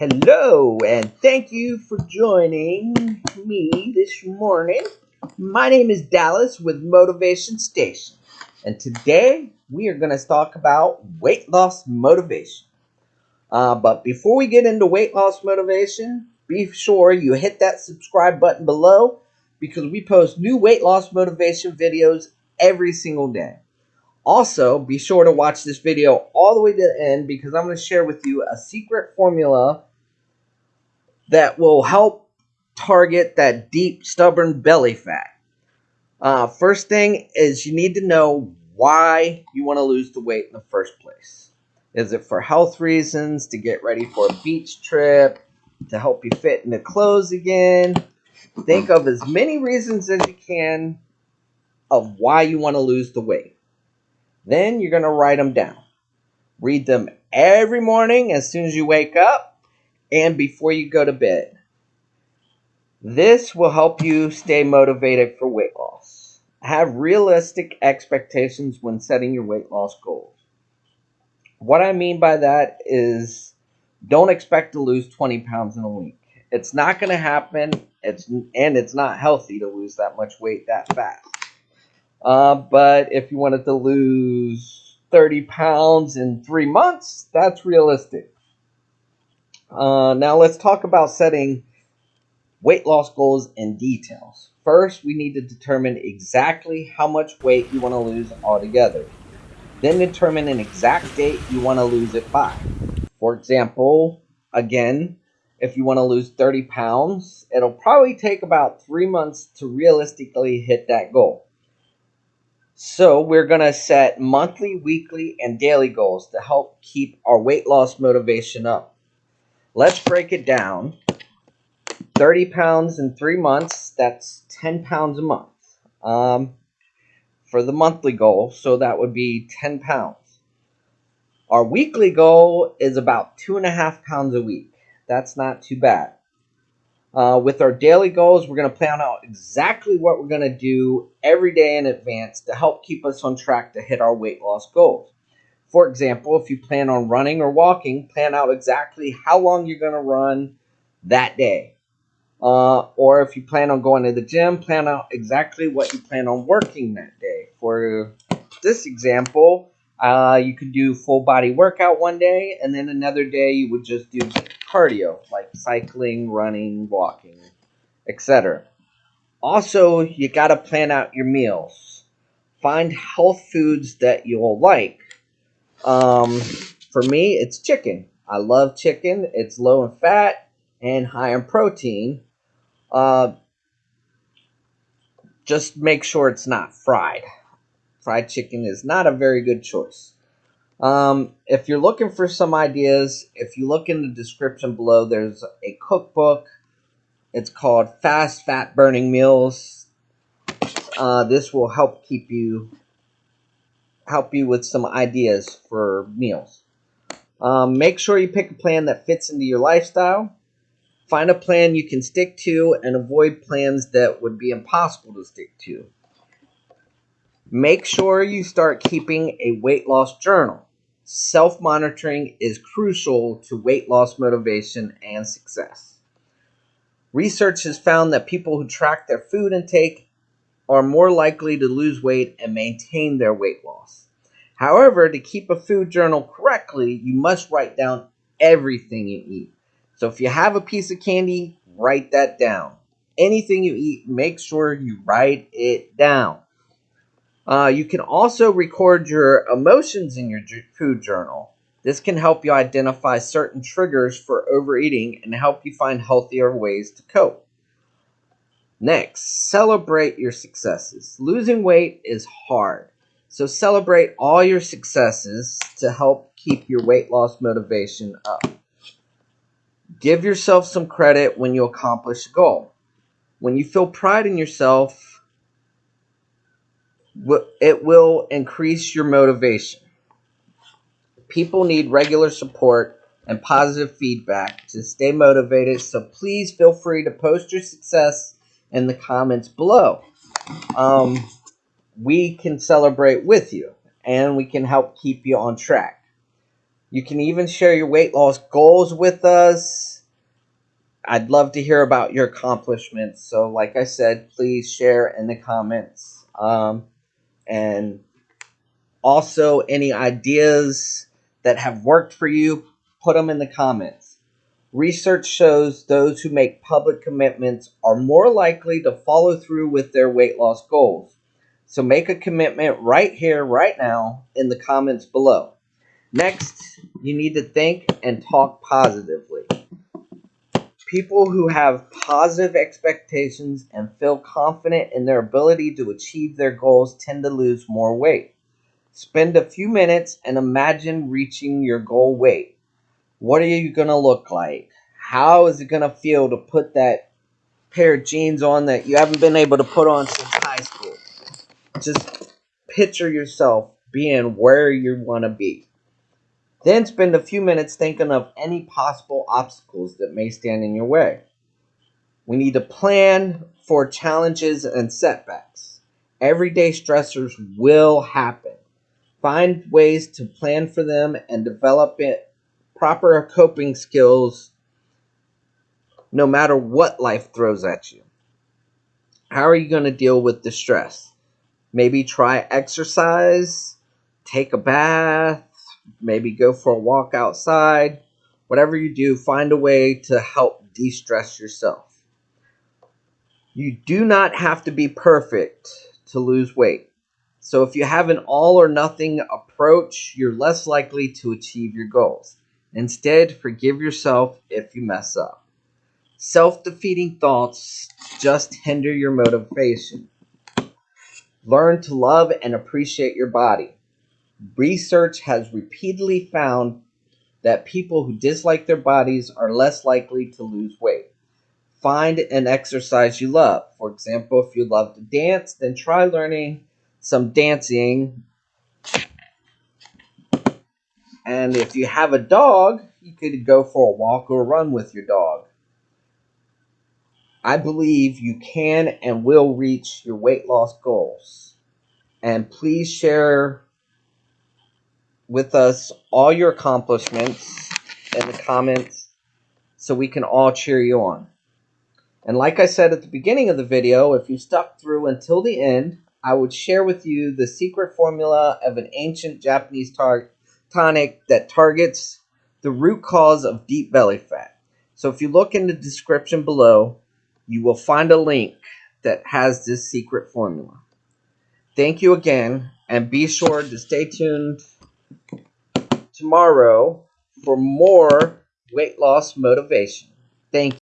Hello, and thank you for joining me this morning. My name is Dallas with Motivation Station, and today we are going to talk about weight loss motivation. Uh, but before we get into weight loss motivation, be sure you hit that subscribe button below because we post new weight loss motivation videos every single day. Also, be sure to watch this video all the way to the end because I'm going to share with you a secret formula that will help target that deep, stubborn belly fat. Uh, first thing is you need to know why you want to lose the weight in the first place. Is it for health reasons, to get ready for a beach trip, to help you fit into clothes again? Think of as many reasons as you can of why you want to lose the weight. Then you're going to write them down. Read them every morning as soon as you wake up and before you go to bed. This will help you stay motivated for weight loss. Have realistic expectations when setting your weight loss goals. What I mean by that is don't expect to lose 20 pounds in a week. It's not going to happen. It's and it's not healthy to lose that much weight that fast. Uh, but if you wanted to lose 30 pounds in three months, that's realistic. Uh, now let's talk about setting weight loss goals and details. First, we need to determine exactly how much weight you want to lose altogether. Then determine an exact date you want to lose it by. For example, again, if you want to lose 30 pounds, it'll probably take about three months to realistically hit that goal. So we're going to set monthly, weekly, and daily goals to help keep our weight loss motivation up. Let's break it down. 30 pounds in three months, that's 10 pounds a month. Um, for the monthly goal, so that would be 10 pounds. Our weekly goal is about two and a half pounds a week. That's not too bad. Uh, with our daily goals, we're going to plan out exactly what we're going to do every day in advance to help keep us on track to hit our weight loss goals. For example, if you plan on running or walking, plan out exactly how long you're going to run that day. Uh, or if you plan on going to the gym, plan out exactly what you plan on working that day. For this example, uh, you could do full body workout one day, and then another day you would just do cardio, like cycling, running, walking, etc. Also, you got to plan out your meals. Find health foods that you'll like. Um, for me, it's chicken. I love chicken. It's low in fat and high in protein. Uh, just make sure it's not fried. Fried chicken is not a very good choice. Um, if you're looking for some ideas, if you look in the description below, there's a cookbook. It's called Fast Fat Burning Meals. Uh, this will help keep you help you with some ideas for meals. Um, make sure you pick a plan that fits into your lifestyle. Find a plan you can stick to and avoid plans that would be impossible to stick to. Make sure you start keeping a weight loss journal. Self monitoring is crucial to weight loss motivation and success. Research has found that people who track their food intake are more likely to lose weight and maintain their weight loss. However, to keep a food journal correctly, you must write down everything you eat. So if you have a piece of candy, write that down. Anything you eat, make sure you write it down. Uh, you can also record your emotions in your food journal. This can help you identify certain triggers for overeating and help you find healthier ways to cope. Next, celebrate your successes. Losing weight is hard, so celebrate all your successes to help keep your weight loss motivation up. Give yourself some credit when you accomplish a goal. When you feel pride in yourself, it will increase your motivation. People need regular support and positive feedback to stay motivated, so please feel free to post your success in the comments below. Um, we can celebrate with you and we can help keep you on track. You can even share your weight loss goals with us. I'd love to hear about your accomplishments. So, like I said, please share in the comments. Um, and also, any ideas that have worked for you, put them in the comments. Research shows those who make public commitments are more likely to follow through with their weight loss goals. So make a commitment right here, right now, in the comments below. Next, you need to think and talk positively. People who have positive expectations and feel confident in their ability to achieve their goals tend to lose more weight. Spend a few minutes and imagine reaching your goal weight. What are you going to look like? How is it going to feel to put that pair of jeans on that you haven't been able to put on since high school? Just picture yourself being where you want to be. Then spend a few minutes thinking of any possible obstacles that may stand in your way. We need to plan for challenges and setbacks. Everyday stressors will happen. Find ways to plan for them and develop it, proper coping skills no matter what life throws at you. How are you going to deal with the stress? Maybe try exercise, take a bath, maybe go for a walk outside. Whatever you do, find a way to help de stress yourself. You do not have to be perfect to lose weight. So if you have an all or nothing approach, you're less likely to achieve your goals. Instead, forgive yourself if you mess up. Self defeating thoughts just hinder your motivation. Learn to love and appreciate your body. Research has repeatedly found that people who dislike their bodies are less likely to lose weight. Find an exercise you love. For example, if you love to dance, then try learning some dancing. And if you have a dog, you could go for a walk or a run with your dog. I believe you can and will reach your weight loss goals. And please share with us all your accomplishments in the comments so we can all cheer you on. And like I said at the beginning of the video, if you stuck through until the end, I would share with you the secret formula of an ancient Japanese tar- tonic that targets the root cause of deep belly fat. So if you look in the description below, you will find a link that has this secret formula. Thank you again, and be sure to stay tuned tomorrow for more weight loss motivation. Thank you.